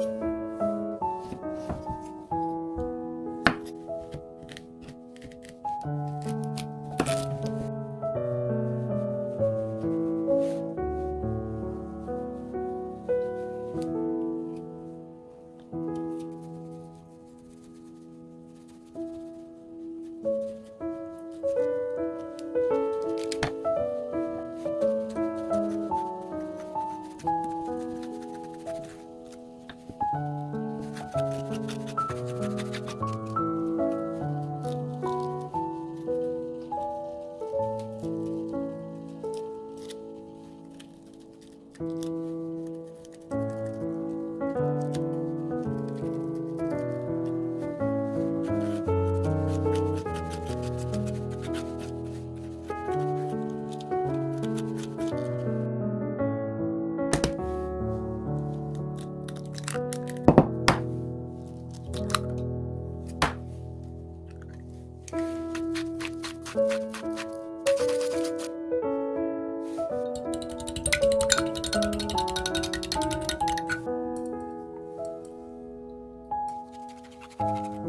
음. you